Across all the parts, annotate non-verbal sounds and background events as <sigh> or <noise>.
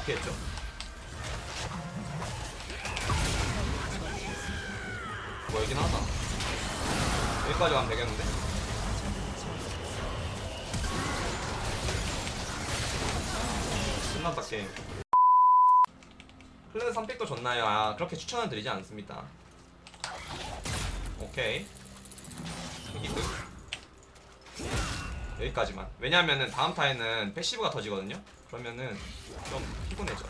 맞겠죠? 뭐이긴 하다. 여기까지 가면 되겠는데? 끝났다 게임. 클레드 3픽도 좋나요? 아 그렇게 추천은 드리지 않습니다. 오케이. 이득 여기까지만. 왜냐면은 다음 타에는 passive가 터지거든요 그러면은 좀 피곤해져.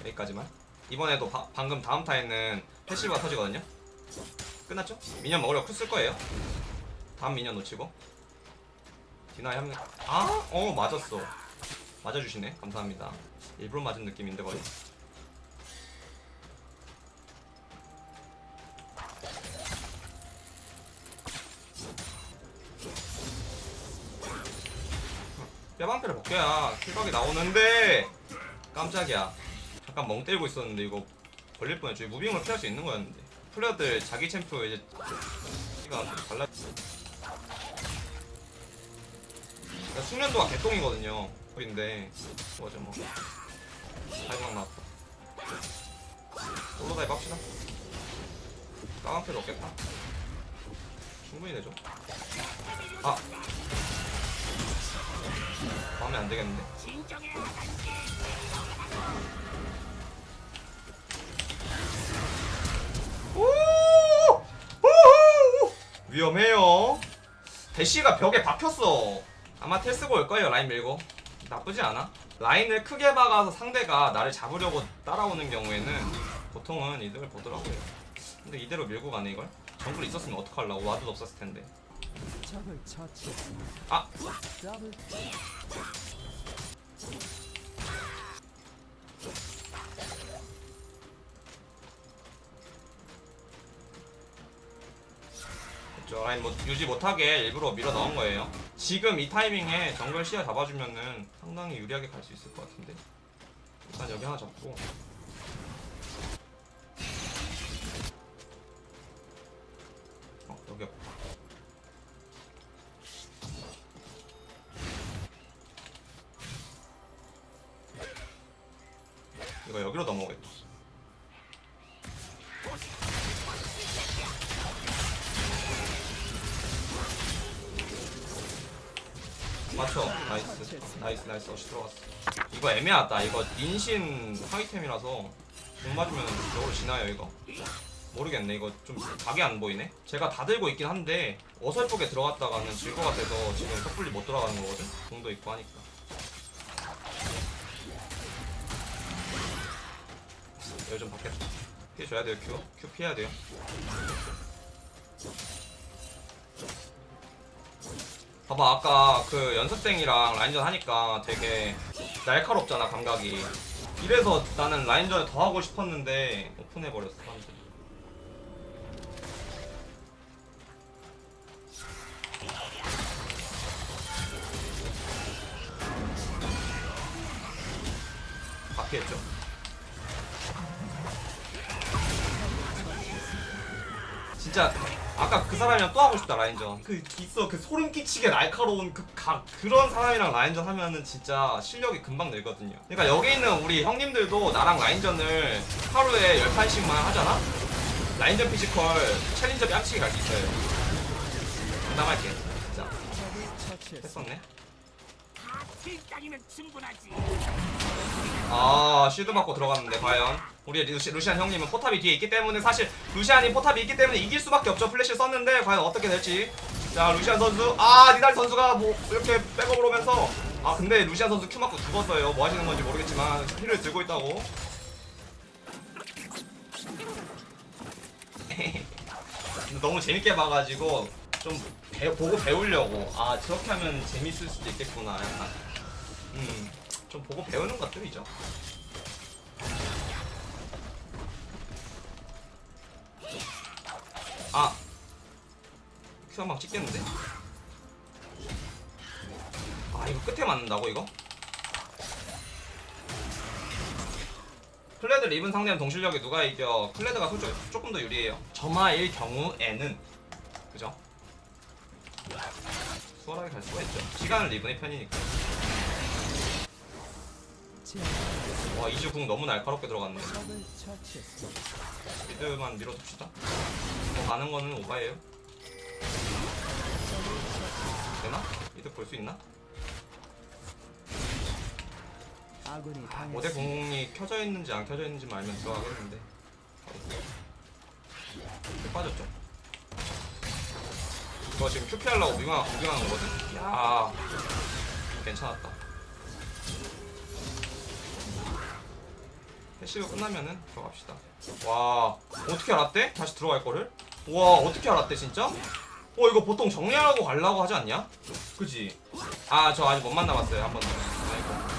여기까지만. 이번에도 바- 방금 다음 타에는 passive가 터지거든요. 끝났죠? minion 먹으려고 cool 쓸 거예요. 다음 minion 놓치고. deny 한명 아! 어 맞았어. 맞아주시네. 감사합니다. 일부러 맞은 느낌인데 거의 야 킬각이 나오는데 깜짝이야. 잠깐 멍 때리고 있었는데 이거 걸릴 뻔했죠 이 무빙을 피할 수 있는 거였는데. 플레이어들 자기 챔프 이제 가 달라. 그러니까 숙련도가 개똥이거든요. 근데. 뭐죠 뭐. 다이막 나왔다. 올로다이브 합시다. 까만 패도 없겠다. 충분히 되죠? 아 마음에 안 되겠는데 오! 우후! 위험해요. 대시가 벽에 박혔어. 아마 텔 쓰고 올 거예요 라인 밀고. 나쁘지 않아. 라인을 크게 박아서 상대가 나를 잡으려고 따라오는 경우에는 보통은 이득을 보더라고요. 근데 이대로 밀고 가네 이걸. 정글 있었으면 어떡하려고 와드도 없었을 텐데. 아 그쵸 라인 뭐 유지 못하게 일부러 밀어 넣은 거예요. 지금 이 타이밍에 정글 시야 잡아주면은 상당히 유리하게 갈 수 있을 것 같은데. 일단 여기 하나 잡고. 이거 여기로 넘어오겠다. 맞춰. 나이스. 나이스 나이스. 어시 들어갔어. 이거 애매하다. 이거 인신 하이템이라서 못 맞으면 저걸로 지나요 이거. 모르겠네. 이거 좀 각이 안 보이네? 제가 다 들고 있긴 한데 어설프게 들어갔다가는 질 것 같아서 지금 섣불리 못 들어가는 거거든? 공도 있고 하니까 여기 좀 받겠다 피해 줘야 돼요. 큐 큐 피해야 돼요. 봐봐 아까 그 연습생이랑 라인전 하니까 되게 날카롭잖아 감각이. 이래서 나는 라인전을 더 하고 싶었는데 오픈해버렸어 사람들이 진짜 아까 그 사람이랑 또 하고 싶다 라인전. 그 있어 그 소름 끼치게 날카로운 그 각 그런 사람이랑 라인전 하면은 진짜 실력이 금방 늘거든요. 그러니까 여기 있는 우리 형님들도 나랑 라인전을 하루에 10판씩만 하잖아? 라인전 physical challenger 뺨치기 갈 수 있어요. 담담할게. 진짜. 했었네. 아 shield 받고 들어갔는데 과연 우리 루시, 루시안 형님은 포탑이 뒤에 있기 때문에 사실 루시안이 포탑이 있기 때문에 이길 수밖에 없죠. 플래시를 썼는데 과연 어떻게 될지. 자 루시안 선수. 아 니달 선수가 뭐 이렇게 백업을 오면서. 아 근데 루시안 선수 Q 맞고 죽었어요. 뭐 하시는 건지 모르겠지만 heal을 들고 있다고. <laughs> 너무 재밌게 봐가지고 좀 배, 보고 배우려고. 아 저렇게 하면 재밌을 수도 있겠구나. 약간. 음, 좀 보고 배우는 것들이죠. 아, Q 한방 찍겠는데? 아, 이거 끝에 맞는다고 이거? 클레드 리븐 상대는 동실력이 누가 이겨? 클레드가 솔직히 조금 더 유리해요. 점화일 경우에는 그죠? 수월하게 갈 수가 있죠 시간을 리븐의 편이니까 와 이주 궁 너무 날카롭게 들어갔네. 미드만 밀어둡시다 더 가는 거는 오바예요 되나? 미드 볼수 있나? 모대 당했습니다. 공이 켜져 있는지 안 켜져 있는지만 알면 들어가겠는데 쭉 빠졌죠 이거 지금 QP 하려고 moving하, moving하는 거거든 야 괜찮았다 passive 끝나면은 들어갑시다 와 어떻게 알았대? 다시 들어갈 거를? 와 어떻게 알았대 진짜? 어 이거 보통 정리하고 가려고 하지 않냐? 그지? 아 저 아직 못 만나봤어요 한 번도 아이고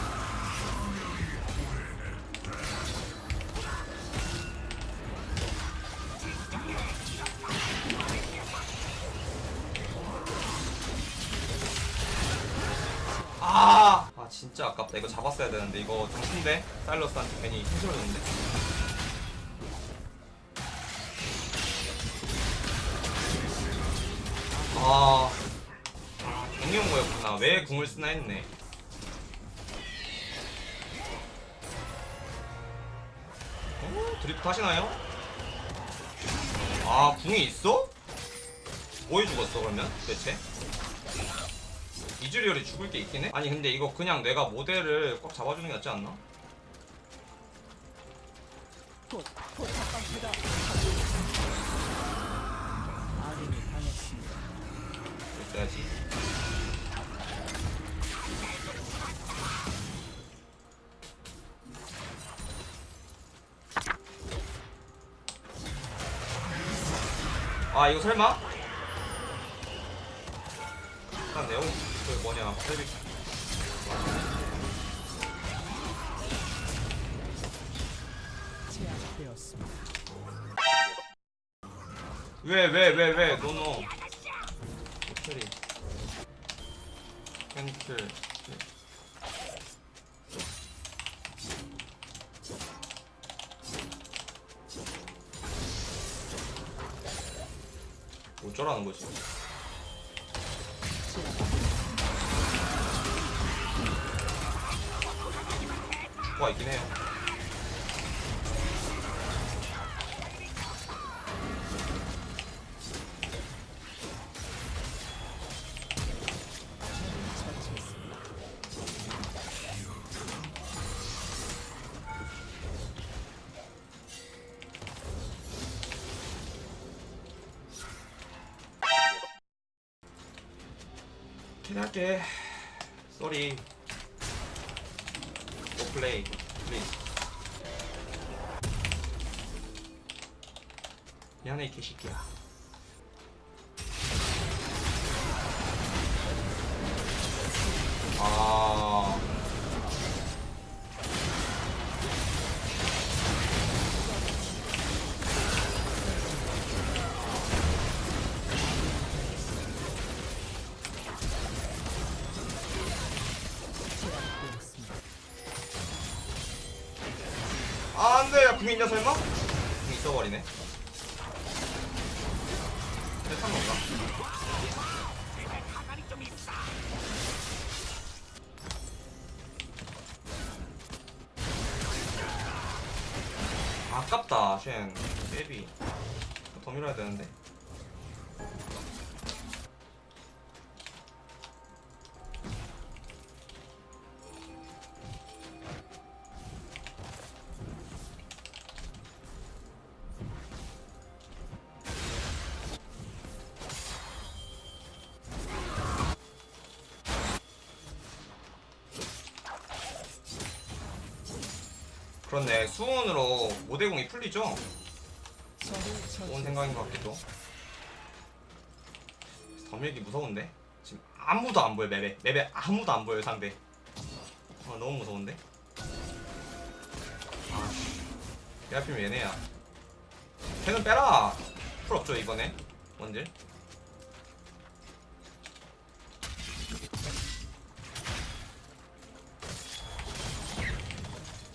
아, 아 진짜 아깝다. 이거 잡았어야 되는데 이거 좀 큰데 사일러스한테 괜히 힘들어졌는데. 아, 거였구나. 왜 궁을 쓰나 했네. 어? 드리프트 하시나요? 아, 궁이 있어? 뭐해 죽었어 그러면 대체? 이즈리얼이 죽을 게 있긴 해? 아니 근데 이거 그냥 내가 모델을 꽉 잡아주는 게 낫지 않나? 곧포 있어야지 아 이거 설마? 일단 네오 그 뭐냐 셀비 제압되었습니다. 왜왜 왜 왜 노노 호텔이 캔슬 어쩌라는 거지? 와 있긴 해요. 기대할게. 쏘리. 오 플레이. 플리즈. 미안해 이 개새끼야. 있냐, 설마? 궁 있어버리네. 세상 건가? 아깝다, 쉔. 베비. 더 밀어야 되는데. 그렇네. 수온으로 모대공이 풀리죠? 적을 좋은. 생각인 것 같기도. 덤밀기 무서운데? 지금 아무도 안 보여 맵에 맵에 아무도 안 보여 상대. 아 너무 무서운데? 아씨. 내 앞이면 얘네야. 걔는 빼라. 풀 없죠 이번에 원딜.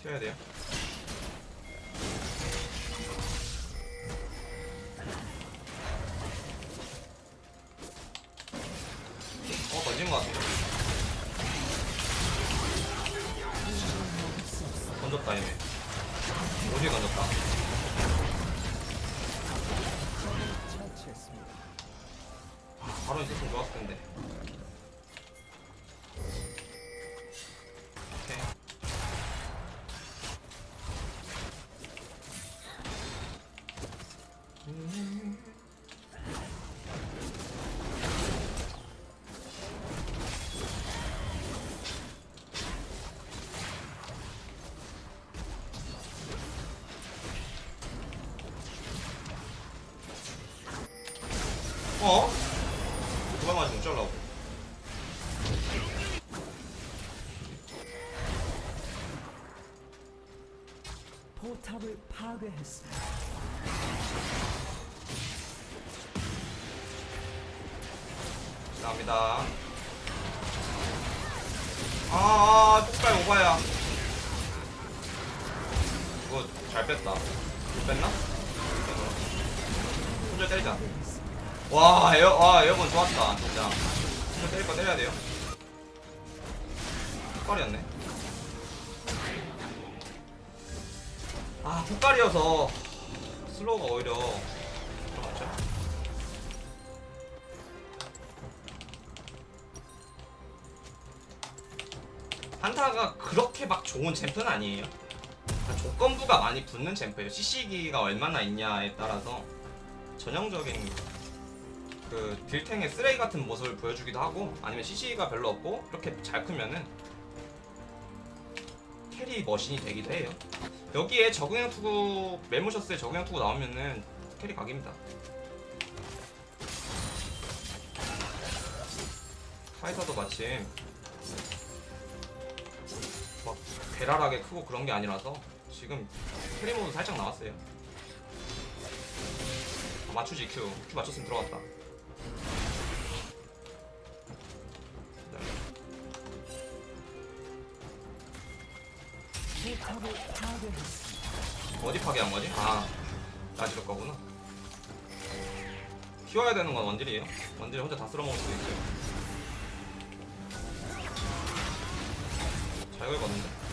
튀어야 돼요. 것 같은데 던졌다 얘네. 어디에 처치했습니다. 바로 있었으면 좋았을 텐데. 오케이 어? 누가 맞으면 어쩌려고 포탑을 파괴했습니다. 감사합니다 아, 아 폭발 오바야 이거 잘 뺐다 못 뺐나? 손절 때리자 와 에어 와 에어건 좋았다 진짜 손절 때릴 거 때려야 돼요 폭발이었네 아 폭발이어서 슬로우가 오히려 들어갔죠 한타가 그렇게 막 좋은 챔프는 아니에요. 그러니까 조건부가 많이 붙는 champ예요. CC기가 얼마나 있냐에 따라서 전형적인 그 딜탱의 쓰레기 같은 모습을 보여주기도 하고 아니면 CC기가 별로 없고 이렇게 잘 크면은 carry machine이 되기도 해요. 여기에 적응형 투구 맬모셔스에 적응형 투구 나오면은 carry 각입니다. 파이터도 마침 막 괴랄하게 크고 그런 게 아니라서 지금 carry mode 살짝 나왔어요. 아, 맞추지 Q. Q 맞췄으면 들어갔다. 어디 파괴한 거지? 아, 나지를 거구나. 키워야 되는 건 원딜이에요. 원딜이 혼자 다 쓸어먹을 수도 있어요. 잘 걸거든요.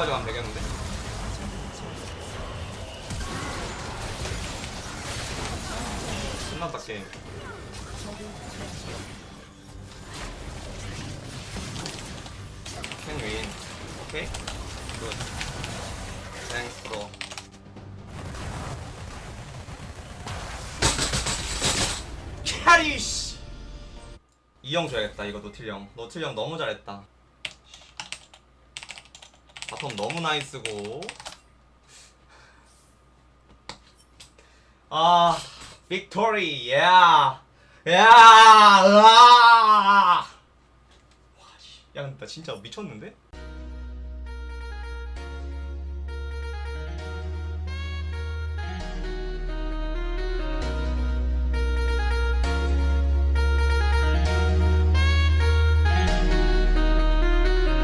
여기까지 가면 되겠는데? 끝났다 게임. can win. 오케이. good. thanks for. carry 씨. 이형 줘야겠다 이거 노틸 형. 노틸 형 너무 잘했다. bottom 너무 nice고 아 빅토리 야 야, 으아! 와, 씨. 야, 근데 나 진짜 미쳤는데?